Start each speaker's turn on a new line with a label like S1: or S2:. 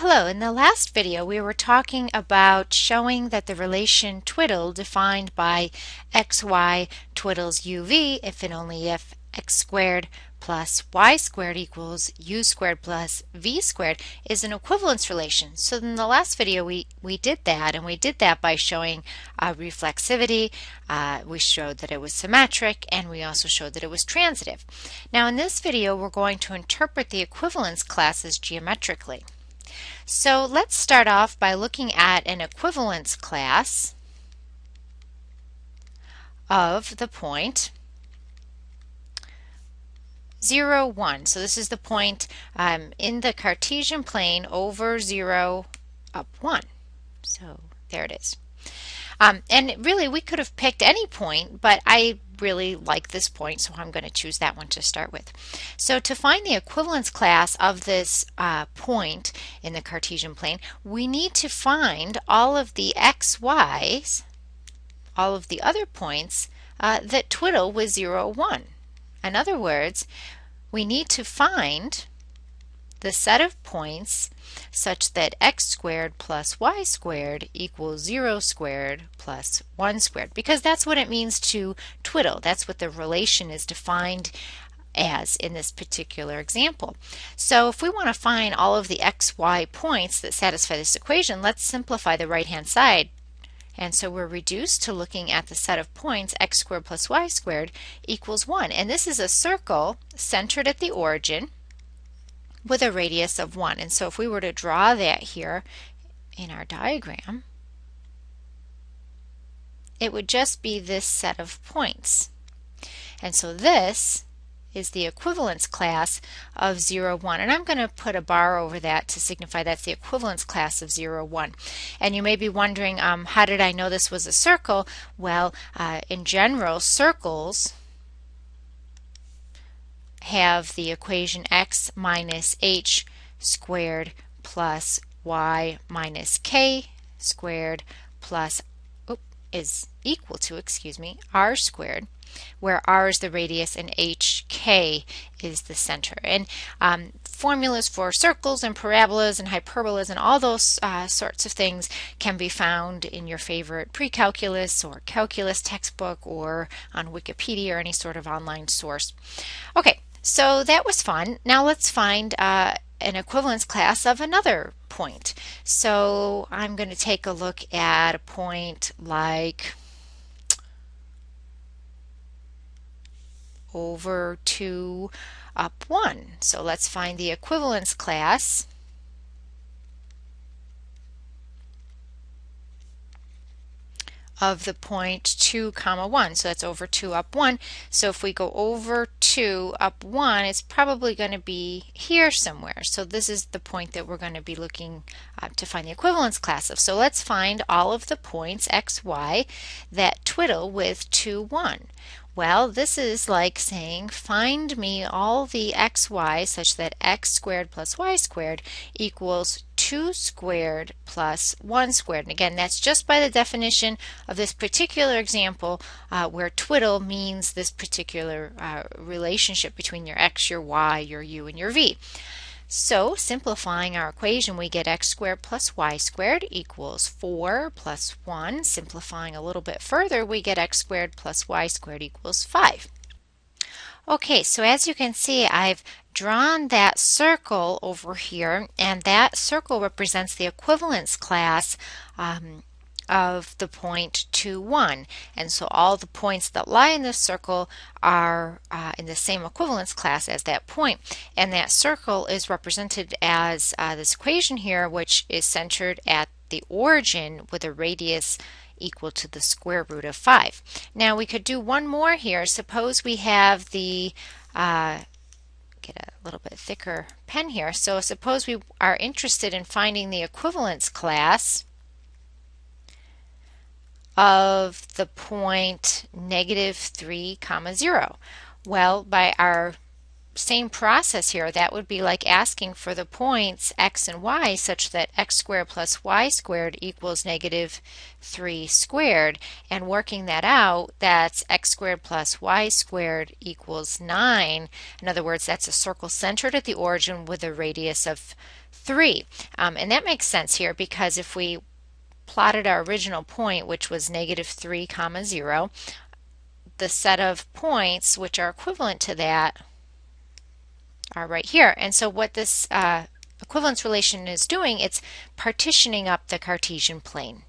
S1: Hello, in the last video we were talking about showing that the relation twiddle defined by xy twiddles uv if and only if x squared plus y squared equals u squared plus v squared is an equivalence relation. So in the last video we, we did that and we did that by showing uh, reflexivity, uh, we showed that it was symmetric and we also showed that it was transitive. Now in this video we're going to interpret the equivalence classes geometrically. So let's start off by looking at an equivalence class of the point 0, 1. So this is the point um, in the Cartesian plane over 0 up 1. So there it is. Um, and really we could have picked any point, but I really like this point, so I'm going to choose that one to start with. So to find the equivalence class of this uh, point in the Cartesian plane, we need to find all of the xy's, all of the other points uh, that twiddle with 0, 1. In other words, we need to find the set of points such that x squared plus y squared equals 0 squared plus 1 squared because that's what it means to twiddle. That's what the relation is defined as in this particular example. So if we want to find all of the xy points that satisfy this equation, let's simplify the right hand side. And so we're reduced to looking at the set of points x squared plus y squared equals 1. And this is a circle centered at the origin with a radius of 1. And so if we were to draw that here in our diagram, it would just be this set of points. And so this is the equivalence class of 0, 1. And I'm going to put a bar over that to signify that's the equivalence class of 0, 1. And you may be wondering, um, how did I know this was a circle? Well, uh, in general, circles have the equation x minus h squared plus y minus k squared plus is equal to, excuse me, r squared where r is the radius and hk is the center. And um, formulas for circles and parabolas and hyperbolas and all those uh, sorts of things can be found in your favorite pre-calculus or calculus textbook or on Wikipedia or any sort of online source. Okay, so that was fun. Now let's find uh, an equivalence class of another point. So I'm going to take a look at a point like over 2 up 1. So let's find the equivalence class of the point 2 comma 1 so that's over 2 up 1 so if we go over 2 up 1 it's probably going to be here somewhere. So this is the point that we're going to be looking uh, to find the equivalence class of. So let's find all of the points x y that twiddle with 2 1 well, this is like saying find me all the xy such that x squared plus y squared equals 2 squared plus 1 squared. And again, that's just by the definition of this particular example uh, where twiddle means this particular uh, relationship between your x, your y, your u, and your v. So simplifying our equation, we get x squared plus y squared equals 4 plus 1. Simplifying a little bit further, we get x squared plus y squared equals 5. Okay, so as you can see, I've drawn that circle over here, and that circle represents the equivalence class um, of the point 2, 1. And so all the points that lie in this circle are uh, in the same equivalence class as that point. And that circle is represented as uh, this equation here, which is centered at the origin with a radius equal to the square root of 5. Now we could do one more here. Suppose we have the uh, get a little bit thicker pen here. So suppose we are interested in finding the equivalence class of the point negative 3 comma 0? Well, by our same process here. That would be like asking for the points x and y such that x squared plus y squared equals negative 3 squared. And working that out, that's x squared plus y squared equals 9. In other words, that's a circle centered at the origin with a radius of 3. Um, and that makes sense here because if we plotted our original point, which was negative 3 comma 0, the set of points which are equivalent to that are right here. And so what this uh, equivalence relation is doing, it's partitioning up the Cartesian plane.